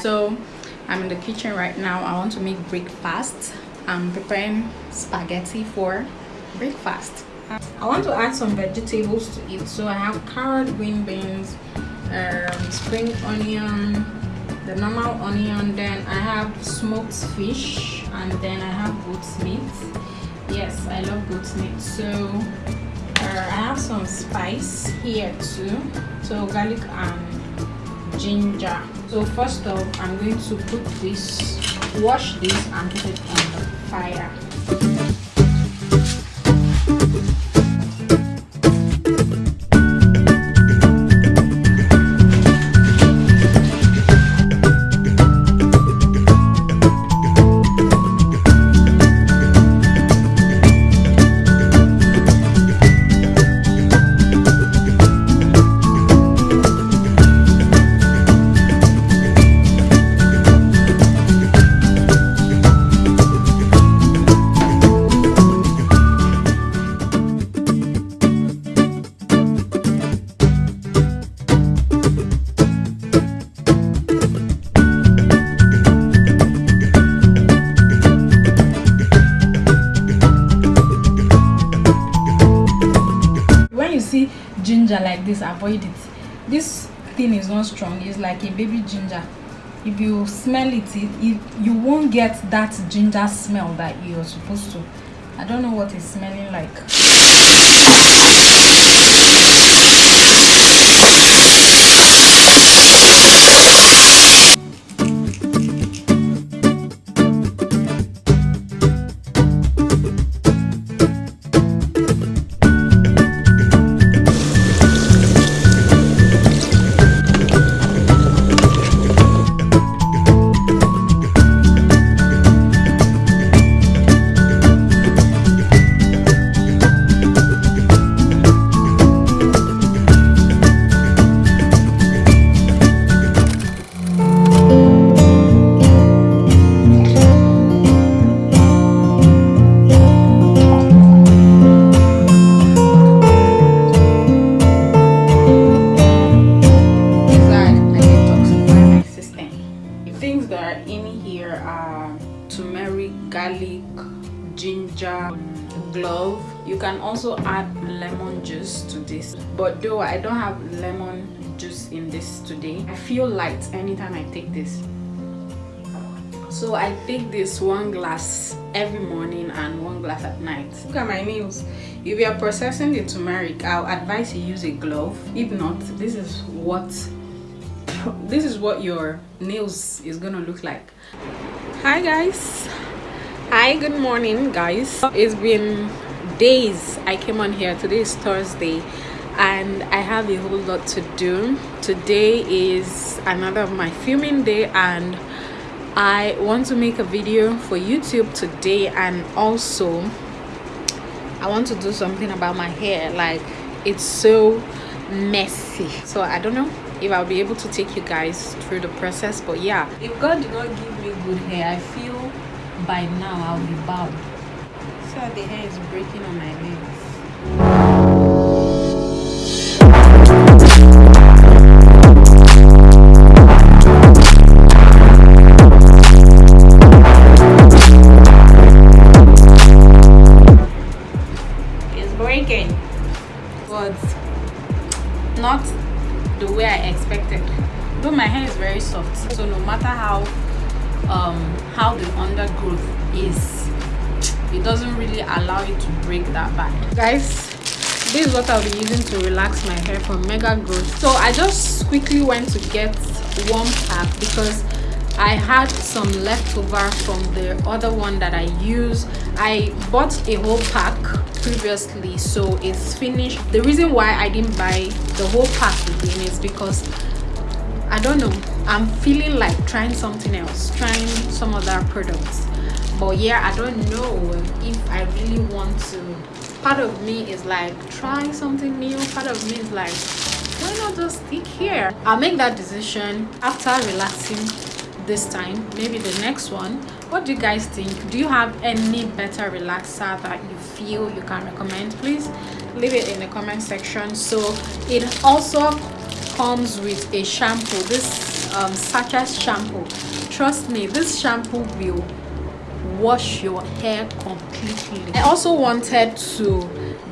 so i'm in the kitchen right now. I want to make breakfast. I'm preparing spaghetti for breakfast. I want to add some vegetables to it so i have carrot green beans um, spring onion the normal onion. Then i have smoked fish and then i have goat's meat. Yes i love goat's meat. So uh, i have some spice here too. So garlic and ginger. So first off i'm going to put this wash this and put it on the fire ginger like this avoid it. This thing is not strong it's like a baby ginger. If you smell it, it, it you won't get that ginger smell that you're supposed to. I don't know what it's smelling like garlic ginger glove you can also add lemon juice to this. But though i don't have lemon juice in this today i feel light anytime i take this. So i take this one glass every morning and one glass at night. Look at my nails. If you are processing the turmeric i'll advise you use a glove. If not this is what this is what your nails is gonna look like. Hi guys hi good morning guys. It's been days i came on here. Today is thursday and i have a whole lot to do. Today is another of my filming day and i want to make a video for youtube today and also i want to do something about my hair. Like it's so messy. So i don't know if i'll be able to take you guys through the process but yeah. If god did not give me good hair i feel by now I'll be bowed. So the hair is breaking on my legs. To relax my hair from mega growth. So i just quickly went to get one pack because i had some leftover from the other one that i use. I bought a whole pack previously so it's finished. The reason why i didn't buy the whole pack again is because i don't know i'm feeling like trying something else trying some other products. But yeah i don't know if i really want to part of me is like trying something new part of me is like why not just stick here? I'll make that decision after relaxing this time maybe the next one. What do you guys think? Do you have any better relaxer that you feel you can recommend? Please leave it in the comment section. So it also comes with a shampoo. This um, shampoo. Trust me, this shampoo will wash your hair completely. I also wanted to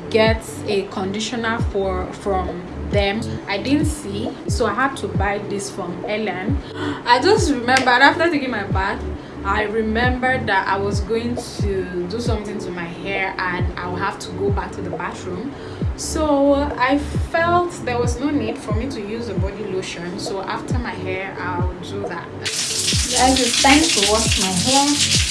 get a conditioner for from them. I didn't see so i had to buy this from ellen. I just remembered after taking my bath i remembered that i was going to do something to my hair and i will have to go back to the bathroom. So i felt there was no need for me to use a body lotion so after my hair i'll do that. Guys it's time to wash my hair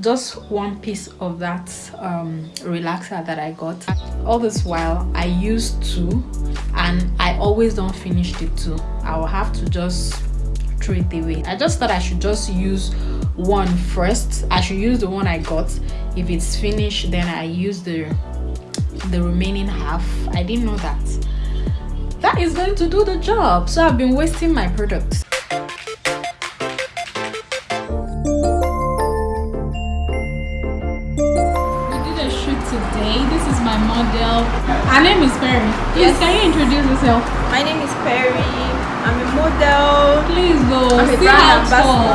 just one piece of that um, relaxer that I got. All this while I used two and I always don't finish the two. I will have to just throw it away. I just thought I should just use one first. I should use the one I got. If it's finished then I use the the remaining half. I didn't know that. That is going to do the job. So I've been wasting my products model. Her name is Perry. Please, yes. can you introduce yourself? My name is Perry. I'm a model. Please go. I'm See how tall.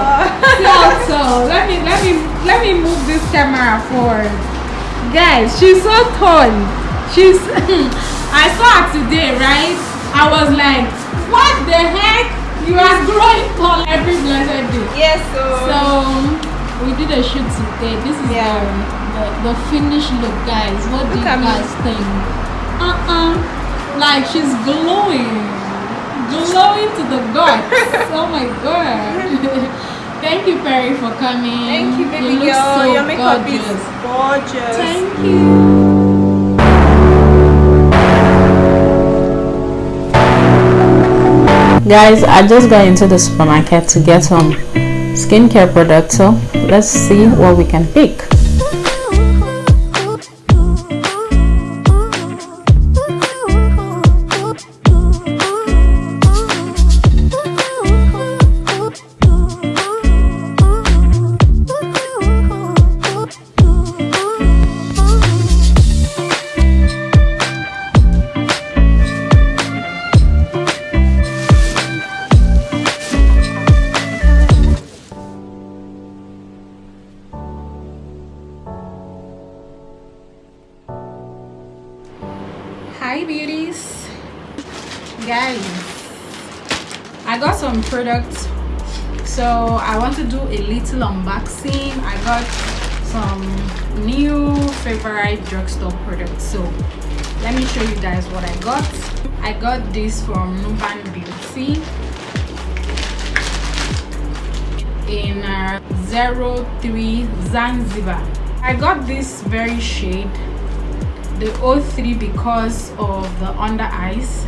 See how tall. Let me let me let me move this camera forward. Guys, she's so tall. She's I saw her today, right? I was like, what the heck? You are growing tall every blessed day. Yes, so so we did a shoot today. This is yeah. The, the finished look, guys. What look do you guys me. think? Uh-uh. Like she's glowing. Glowing to the gods. oh my god. Thank you, Perry, for coming. Thank you, baby you girl. So Your makeup gorgeous. is gorgeous. Thank you. guys i just got into the supermarket to get some skincare products so let's see what we can pick i got some products. So i want to do a little unboxing. I got some new favorite drugstore products. So let me show you guys what i got. I got this from nuban beauty in uh, 03 zanzibar. I got this very shade the O3 because of the under eyes.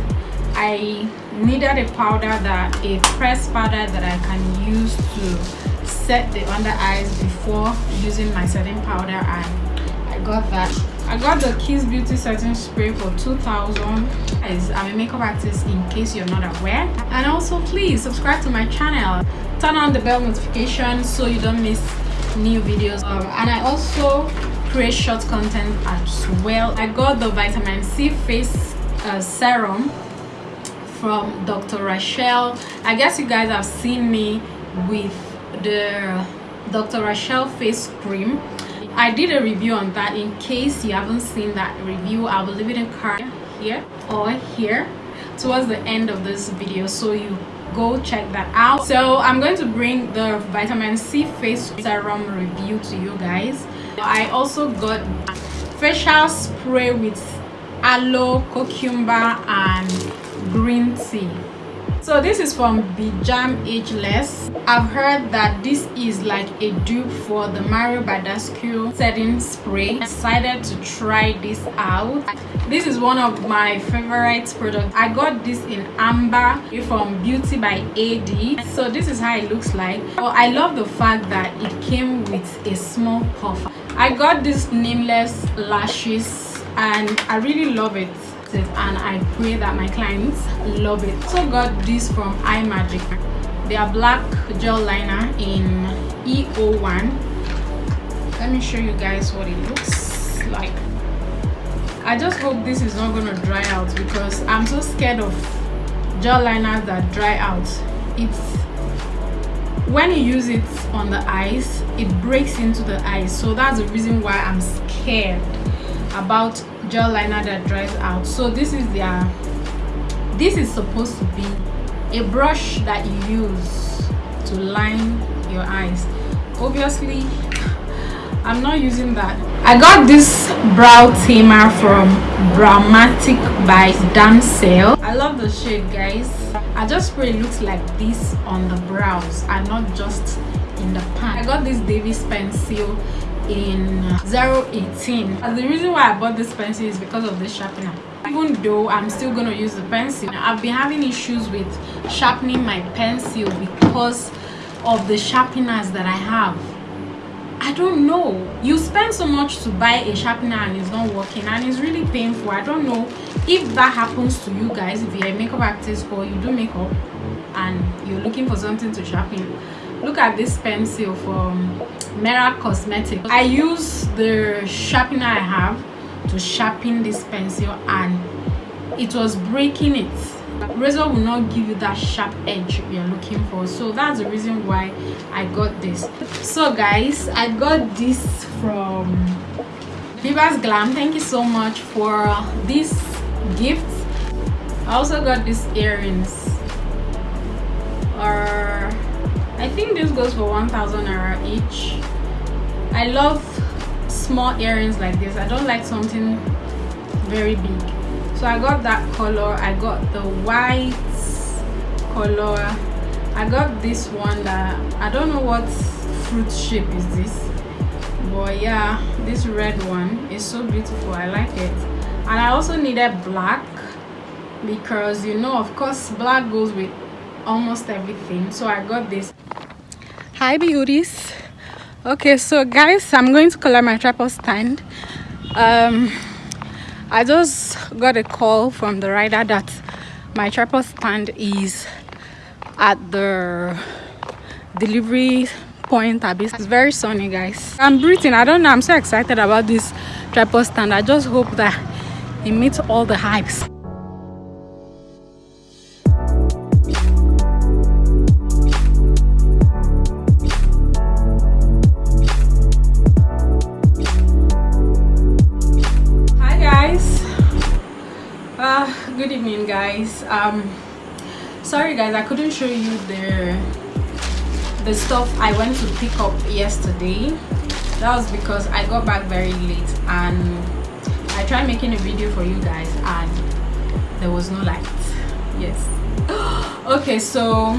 I needed a powder that a pressed powder that I can use to set the under eyes before using my setting powder and I got that. I got the Kiss Beauty setting spray for 2000 I'm a makeup artist in case you're not aware. And also please subscribe to my channel. Turn on the bell notification so you don't miss new videos. Um, and I also create short content as well. I got the vitamin c face uh, serum from dr rashel. I guess you guys have seen me with the dr rashel face cream. I did a review on that in case you haven't seen that review. I will leave it in card here or here towards the end of this video so you go check that out. So i'm going to bring the vitamin c face serum review to you guys. I also got facial spray with aloe, cucumber and green tea. So this is from Bijam Ageless. I've heard that this is like a dupe for the Mario Badescu setting spray. I decided to try this out. This is one of my favorite products. I got this in Amber from Beauty by AD. So this is how it looks like. I love the fact that it came with a small puff i got this nameless lashes and i really love it and i pray that my clients love it. So got this from iMagic. They are black gel liner in E01. let me show you guys what it looks like. I just hope this is not gonna dry out because i'm so scared of gel liners that dry out. It's when you use it on the eyes it breaks into the eyes. So that's the reason why i'm scared about gel liner that dries out. So this is their this is supposed to be a brush that you use to line your eyes. Obviously i'm not using that. I got this brow tamer from browmatic by damsel. I love the shade guys. I just pray it looks like this on the brows and not just in the pan. I got this davis pencil in 018 and the reason why i bought this pencil is because of this sharpener. Even though i'm still gonna use the pencil i've been having issues with sharpening my pencil because of the sharpeners that i have. I don't know. You spend so much to buy a sharpener and it's not working and it's really painful. I don't know if that happens to you guys if you're a makeup artist or you do makeup and you're looking for something to sharpen look at this pencil from Mera Cosmetics. I use the sharpener I have to sharpen this pencil and it was breaking it. Razor will not give you that sharp edge you're looking for. So that's the reason why I got this. So guys, I got this from Viva's Glam. Thank you so much for this gift. I also got these earrings. Or I think this goes for 1000 naira each. I love small earrings like this. I don't like something very big. So I got that color. I got the white color. I got this one that I don't know what fruit shape is this. But yeah, this red one is so beautiful. I like it. And I also needed black because you know of course black goes with almost everything so i got this hi beauties. Okay so guys i'm going to collect my tripod stand. Um i just got a call from the rider that my tripod stand is at the delivery point it's very sunny guys. I'm breathing. I don't know. I'm so excited about this tripod stand. I just hope that it meets all the hypes guys. Um sorry guys i couldn't show you the the stuff i went to pick up yesterday. That was because i got back very late and i tried making a video for you guys and there was no light. Yes. Okay so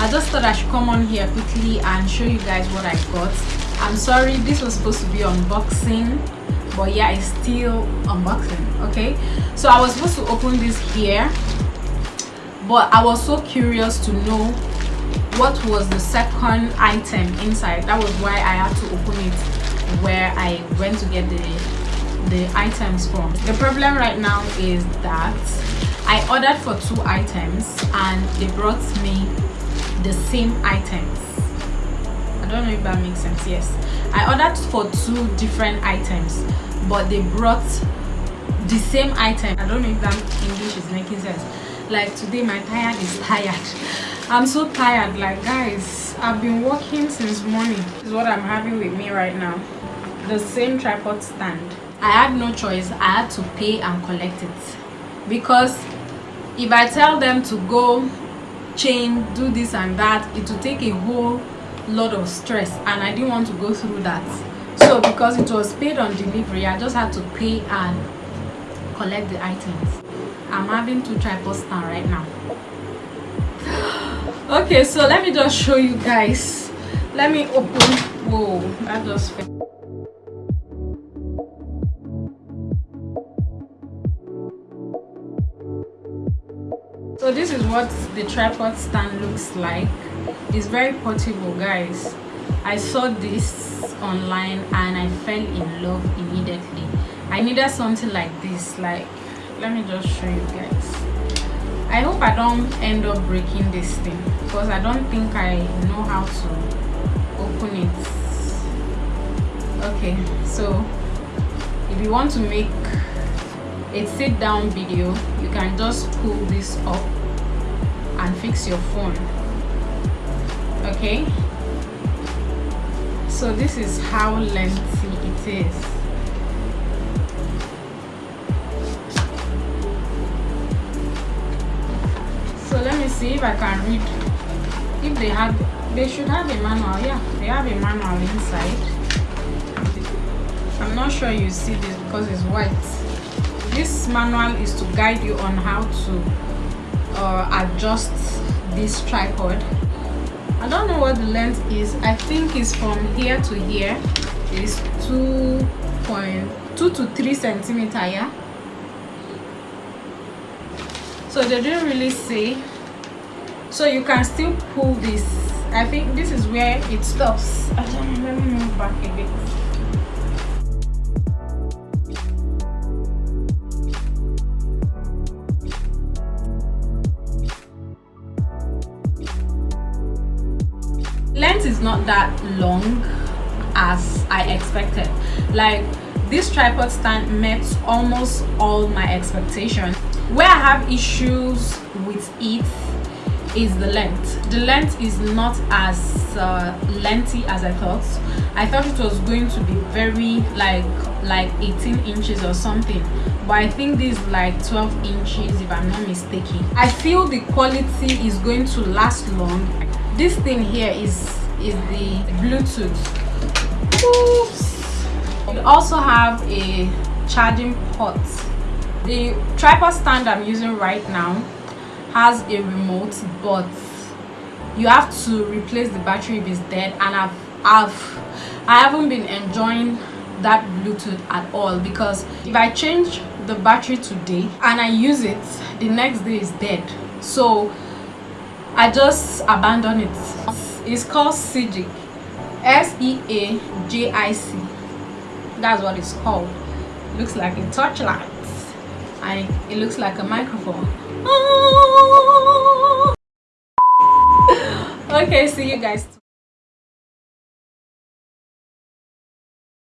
i just thought i should come on here quickly and show you guys what i got. I'm sorry this was supposed to be unboxing but yeah it's still unboxing okay? So i was supposed to open this here but i was so curious to know what was the second item inside. That was why i had to open it where i went to get the the items from. The problem right now is that i ordered for two items and they brought me the same items. I don't know if that makes sense. Yes. I ordered for two different items but they brought the same item. I don't know if that english is making sense. Like today my tired is tired. I'm so tired. Like guys i've been working since morning this is what i'm having with me right now. The same tripod stand. I had no choice. I had to pay and collect it. Because if i tell them to go change do this and that it will take a whole lot of stress and i didn't want to go through that. So because it was paid on delivery i just had to pay and collect the items. I'm having two tripod stand right now. Okay so let me just show you guys. Let me open. Whoa that just so this is what the tripod stand looks like. It's very portable guys. I saw this online and i fell in love immediately i needed something like this like let me just show you guys. I hope i don't end up breaking this thing because i don't think i know how to open it. Okay so if you want to make a sit down video you can just pull this up and fix your phone. Okay? So this is how lengthy it is if i can read. If they have they should have a manual. Yeah they have a manual inside. I'm not sure you see this because it's white. This manual is to guide you on how to uh, adjust this tripod. I don't know what the length is. I think it's from here to here. Is 2.2 to 3 centimeter yeah? So they didn't really say so you can still pull this. I think this is where it stops. I let me move back a bit. Length is not that long as i expected. Like this tripod stand met almost all my expectations. Where i have issues with it is the length. The length is not as uh, lengthy as i thought. I thought it was going to be very like like 18 inches or something but i think this is like 12 inches if i'm not mistaken. I feel the quality is going to last long. This thing here is is the bluetooth. Oops. we also have a charging port. The tripod stand i'm using right now has a remote but you have to replace the battery if it's dead and i've i've i haven't been enjoying that bluetooth at all because if i change the battery today and i use it the next day is dead. So i just abandon it. It's called Seajic s-e-a-j-i-c that's what it's called. Looks like a torchlight and it looks like a microphone okay see you guys